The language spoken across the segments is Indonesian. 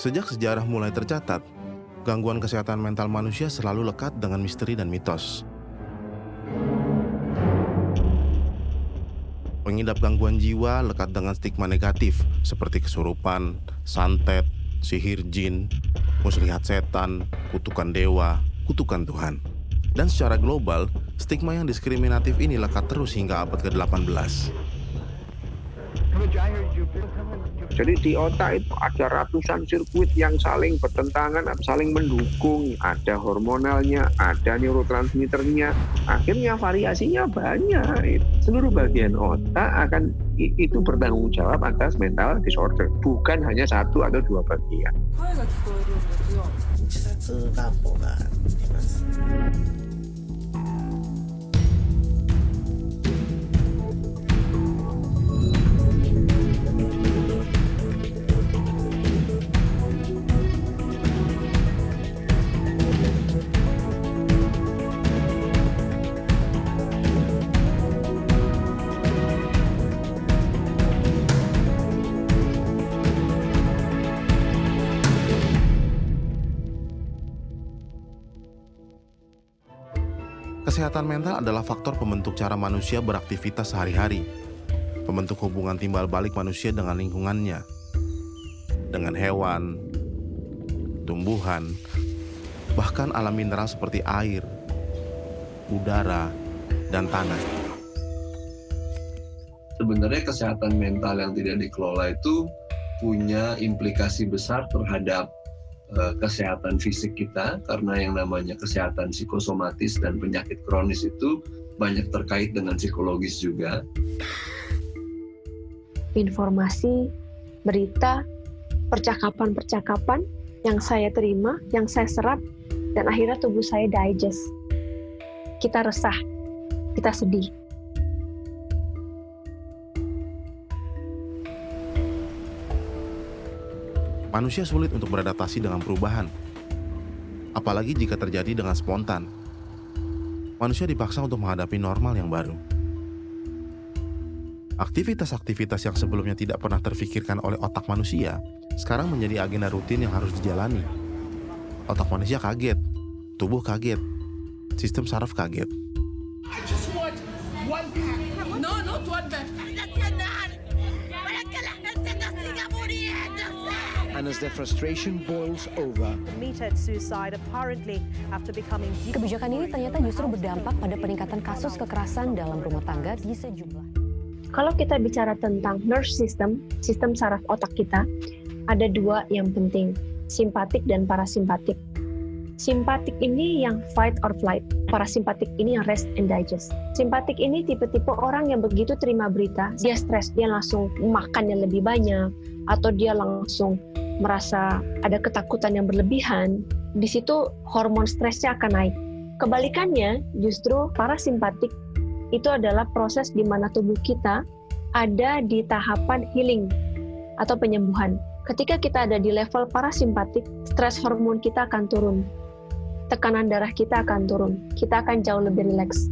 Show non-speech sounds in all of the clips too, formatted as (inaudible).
Sejak sejarah mulai tercatat, gangguan kesehatan mental manusia selalu lekat dengan misteri dan mitos. Pengidap gangguan jiwa lekat dengan stigma negatif seperti kesurupan, santet, sihir jin, muslihat setan, kutukan dewa, kutukan Tuhan. Dan secara global, stigma yang diskriminatif ini lekat terus hingga abad ke-18. Jadi di otak itu ada ratusan sirkuit yang saling bertentangan, saling mendukung. Ada hormonalnya, ada neurotransmitternya. Akhirnya variasinya banyak. Seluruh bagian otak akan itu bertanggung jawab atas mental disorder. Bukan hanya satu atau dua bagian. Kesehatan mental adalah faktor pembentuk cara manusia beraktivitas sehari-hari, pembentuk hubungan timbal balik manusia dengan lingkungannya, dengan hewan, tumbuhan, bahkan alam mineral seperti air, udara, dan tanah. Sebenarnya kesehatan mental yang tidak dikelola itu punya implikasi besar terhadap Eh, kesehatan fisik kita karena yang namanya kesehatan psikosomatis dan penyakit kronis itu banyak terkait dengan psikologis juga. Informasi, berita, percakapan-percakapan yang saya terima, yang saya serap, dan akhirnya tubuh saya digest. Kita resah, kita sedih, Manusia sulit untuk beradaptasi dengan perubahan, apalagi jika terjadi dengan spontan. Manusia dipaksa untuk menghadapi normal yang baru. Aktivitas-aktivitas yang sebelumnya tidak pernah terfikirkan oleh otak manusia sekarang menjadi agenda rutin yang harus dijalani. Otak manusia kaget, tubuh kaget, sistem saraf kaget. And as their frustration boils over. Committed suicide apparently after becoming Kebijakan ini ternyata justru berdampak pada peningkatan kasus kekerasan dalam rumah tangga di sejumlah. Kalau kita bicara tentang nerve system, sistem saraf otak kita, ada dua yang penting, simpatik dan parasimpatik. Simpatik ini yang fight or flight, parasimpatik ini yang rest and digest. Simpatik ini tipe-tipe orang yang begitu terima berita, dia stres, dia langsung makannya lebih banyak, atau dia langsung merasa ada ketakutan yang berlebihan, di situ hormon stresnya akan naik. Kebalikannya, justru parasimpatik itu adalah proses di mana tubuh kita ada di tahapan healing atau penyembuhan. Ketika kita ada di level parasimpatik, stres hormon kita akan turun. Tekanan darah kita akan turun. Kita akan jauh lebih rileks.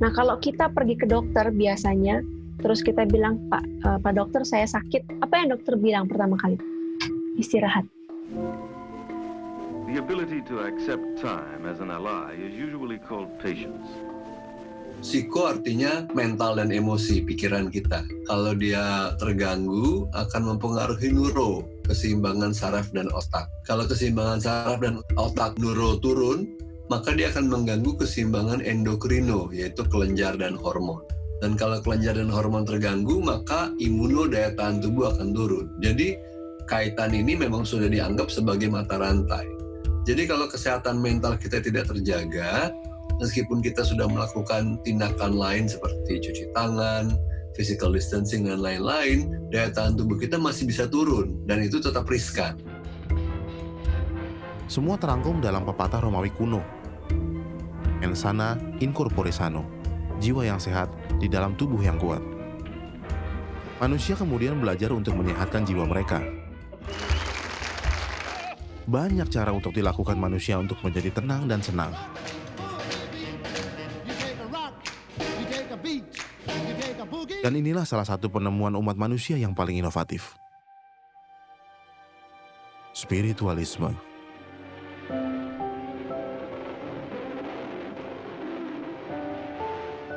Nah, kalau kita pergi ke dokter biasanya, terus kita bilang, Pak, uh, Pak dokter saya sakit. Apa yang dokter bilang pertama kali? Istirahat. The ability to accept time as an ally is usually called patience. Psiko artinya mental dan emosi pikiran kita. Kalau dia terganggu akan mempengaruhi neuro, keseimbangan saraf dan otak. Kalau keseimbangan saraf dan otak neuro turun, maka dia akan mengganggu keseimbangan endokrino, yaitu kelenjar dan hormon. Dan kalau kelenjar dan hormon terganggu, maka imuno daya tahan tubuh akan turun. Jadi kaitan ini memang sudah dianggap sebagai mata rantai. Jadi kalau kesehatan mental kita tidak terjaga, meskipun kita sudah melakukan tindakan lain seperti cuci tangan, physical distancing dan lain-lain, daya tahan tubuh kita masih bisa turun dan itu tetap riskan. Semua terangkum dalam pepatah Romawi kuno. Ensana incorpore sano, jiwa yang sehat di dalam tubuh yang kuat. Manusia kemudian belajar untuk menyehatkan jiwa mereka banyak cara untuk dilakukan manusia untuk menjadi tenang dan senang. Dan inilah salah satu penemuan umat manusia yang paling inovatif. spiritualisme.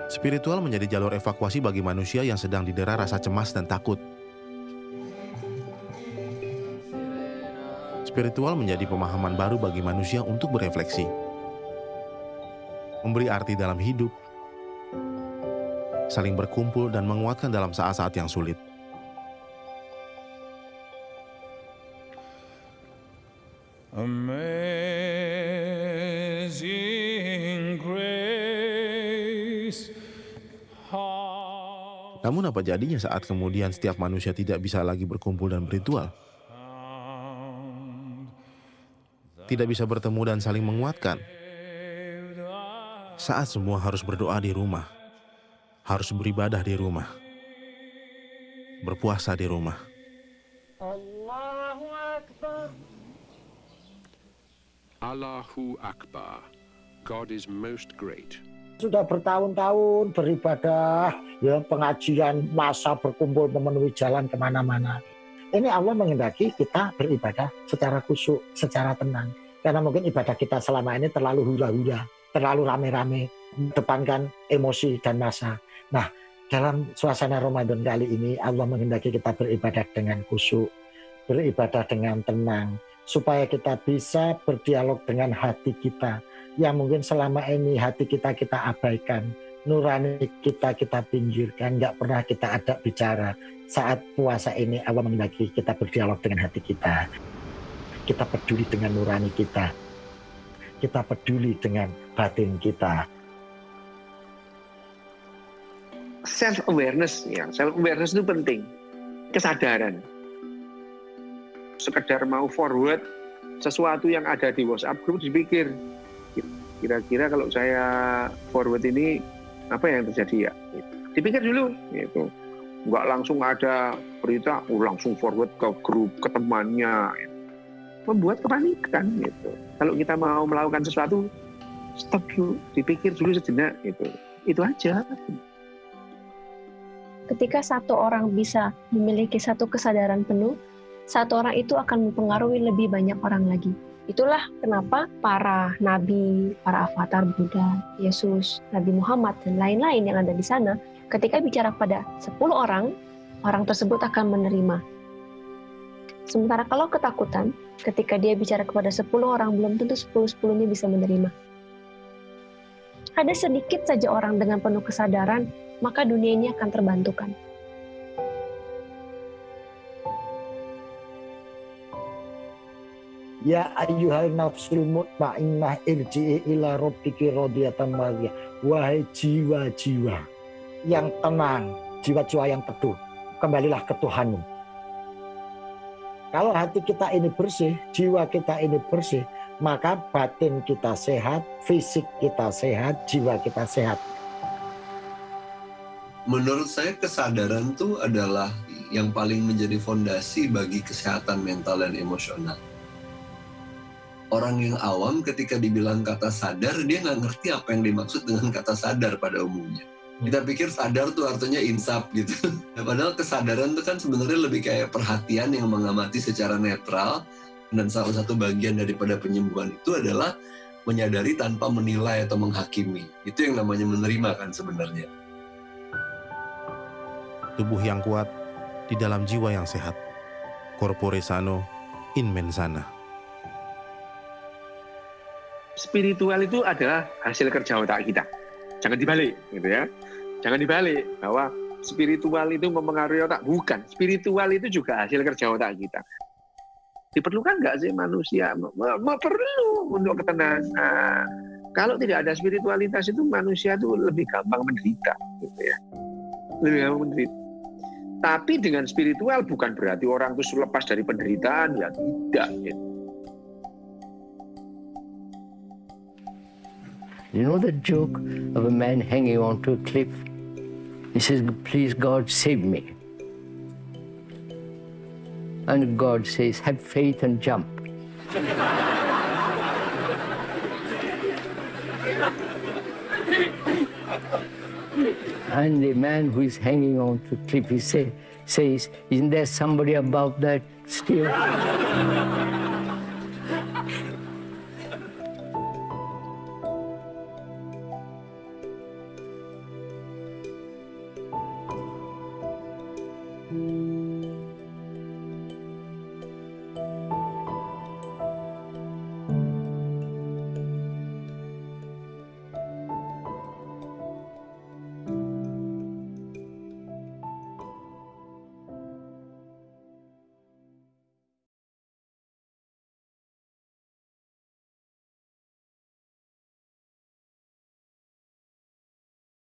Spiritual menjadi jalur evakuasi bagi manusia yang sedang didera rasa cemas dan takut. Spiritual menjadi pemahaman baru bagi manusia untuk berefleksi, memberi arti dalam hidup, saling berkumpul dan menguatkan dalam saat-saat yang sulit. Amazing grace. Namun apa jadinya saat kemudian setiap manusia tidak bisa lagi berkumpul dan berritual? Tidak bisa bertemu dan saling menguatkan. Saat semua harus berdoa di rumah, harus beribadah di rumah, berpuasa di rumah. Allahu Akbar. God is most great. Sudah bertahun-tahun beribadah, ya pengajian, masa berkumpul memenuhi jalan ke mana-mana. Ini Allah menghendaki kita beribadah secara khusyuk, secara tenang. Karena mungkin ibadah kita selama ini terlalu hura-hura, terlalu rame-rame, depankan emosi dan masa. Nah, dalam suasana Ramadan kali ini Allah menghendaki kita beribadah dengan khusyuk, beribadah dengan tenang, supaya kita bisa berdialog dengan hati kita yang mungkin selama ini hati kita kita abaikan, nurani kita kita pinggirkan, nggak pernah kita ada bicara. Saat puasa ini Allah menghendaki kita berdialog dengan hati kita. Kita peduli dengan nurani kita. Kita peduli dengan batin kita. Self awareness ya, self awareness itu penting. Kesadaran. Sekedar mau forward sesuatu yang ada di WhatsApp group dipikir kira-kira kalau saya forward ini apa yang terjadi ya? Dipikir dulu gitu. Nggak langsung ada berita oh, langsung forward ke grup ke temannya membuat kepanikan gitu. Kalau kita mau melakukan sesuatu stop dulu. Dipikir dulu sejenak gitu. Itu aja. Ketika satu orang bisa memiliki satu kesadaran penuh satu orang itu akan mempengaruhi lebih banyak orang lagi Itulah kenapa para nabi, para avatar Buddha, Yesus, Nabi Muhammad, dan lain-lain yang ada di sana, ketika bicara pada 10 orang, orang tersebut akan menerima. Sementara kalau ketakutan, ketika dia bicara kepada 10 orang, belum tentu 10-10-nya bisa menerima. Ada sedikit saja orang dengan penuh kesadaran, maka dunia ini akan terbantukan. Ya ayyuhal nafsul mutmainnah irji'i ila rabbiki radiyatan mariyah. Wahai jiwa-jiwa yang tenang, jiwa-jiwa yang teduh, kembalilah ke Tuhanmu. Kalau hati kita ini bersih, jiwa kita ini bersih, maka batin kita sehat, fisik kita sehat, jiwa kita sehat. Menurut saya kesadaran itu adalah yang paling menjadi fondasi bagi kesehatan mental dan emosional orang yang awam ketika dibilang kata sadar dia nggak ngerti apa yang dimaksud dengan kata sadar pada umumnya. Hmm. kita pikir sadar tuh artinya insaf gitu. Nah, (laughs) padahal kesadaran itu kan sebenarnya lebih kayak perhatian yang mengamati secara netral dan salah satu bagian daripada penyembuhan itu adalah menyadari tanpa menilai atau menghakimi. Itu yang namanya menerima kan sebenarnya. Tubuh yang kuat di dalam jiwa yang sehat. Corpore sano in mensana spiritual itu adalah hasil kerja otak kita. Jangan dibalik, gitu ya. Jangan dibalik bahwa spiritual itu mempengaruhi otak. Bukan, spiritual itu juga hasil kerja otak kita. Diperlukan nggak sih manusia? Perlu untuk ketenangan. Kalau tidak ada spiritualitas itu manusia itu lebih gampang menderita, gitu ya. Lebih gampang menderita. Tapi dengan spiritual bukan berarti orang itu lepas dari penderitaan, ya tidak. Gitu You know the joke of a man hanging onto a cliff? He says, Please, God, save me. And God says, Have faith and jump. and the man who is hanging on to the cliff, he say, says, Isn't there somebody above that still?